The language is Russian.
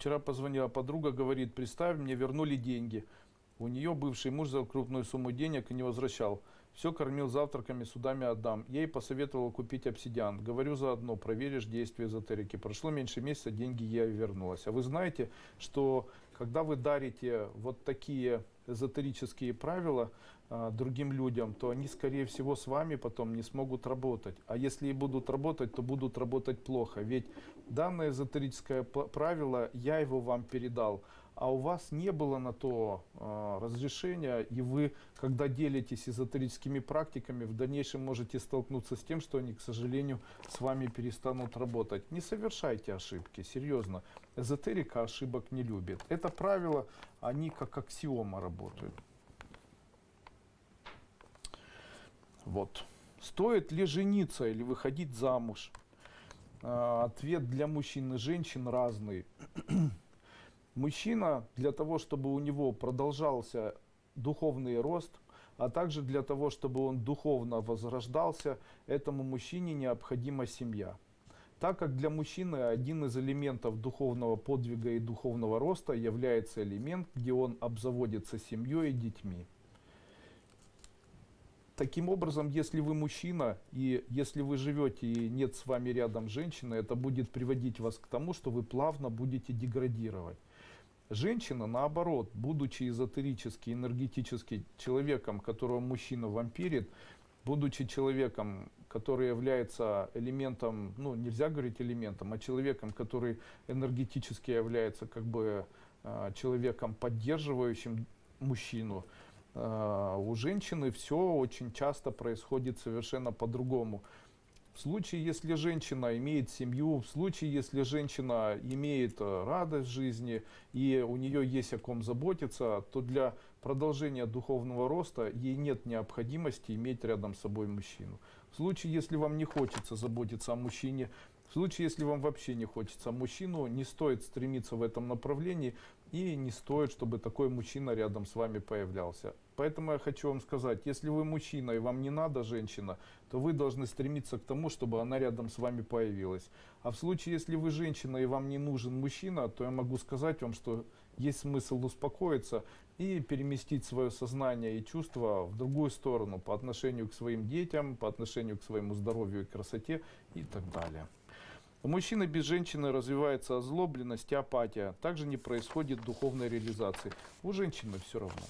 Вчера позвонила подруга, говорит, представь, мне вернули деньги. У нее бывший муж за крупную сумму денег и не возвращал. Все кормил завтраками, судами отдам. Ей посоветовал купить обсидиан. Говорю заодно, проверишь действие эзотерики. Прошло меньше месяца, деньги ей вернулась. А вы знаете, что когда вы дарите вот такие эзотерические правила другим людям, то они, скорее всего, с вами потом не смогут работать. А если и будут работать, то будут работать плохо. Ведь данное эзотерическое правило, я его вам передал, а у вас не было на то а, разрешения, и вы, когда делитесь эзотерическими практиками, в дальнейшем можете столкнуться с тем, что они, к сожалению, с вами перестанут работать. Не совершайте ошибки, серьезно. Эзотерика ошибок не любит. Это правило, они как аксиома работают. Вот. Стоит ли жениться или выходить замуж? А, Ответ для мужчин и женщин разный. Мужчина для того, чтобы у него продолжался духовный рост, а также для того, чтобы он духовно возрождался, этому мужчине необходима семья. Так как для мужчины один из элементов духовного подвига и духовного роста является элемент, где он обзаводится семьей и детьми. Таким образом, если вы мужчина, и если вы живете и нет с вами рядом женщины, это будет приводить вас к тому, что вы плавно будете деградировать. Женщина, наоборот, будучи эзотерически, энергетически человеком, которого мужчина вампирит, будучи человеком, который является элементом, ну нельзя говорить элементом, а человеком, который энергетически является как бы э, человеком, поддерживающим мужчину, у женщины все очень часто происходит совершенно по-другому. В случае, если женщина имеет семью, в случае, если женщина имеет э, радость жизни и у нее есть о ком заботиться, то для продолжения духовного роста ей нет необходимости иметь рядом с собой мужчину. В случае, если вам не хочется заботиться о мужчине, в случае, если вам вообще не хочется мужчину, не стоит стремиться в этом направлении и не стоит, чтобы такой мужчина рядом с вами появлялся. Поэтому я хочу вам сказать, если вы мужчина и вам не надо женщина, то вы должны стремиться к тому, чтобы она рядом с вами появилась. А в случае, если вы женщина и вам не нужен мужчина, то я могу сказать вам, что есть смысл успокоиться и переместить свое сознание и чувства в другую сторону по отношению к своим детям, по отношению к своему здоровью и красоте и так далее. У мужчины без женщины развивается озлобленность и апатия. Также не происходит духовной реализации. У женщины все равно.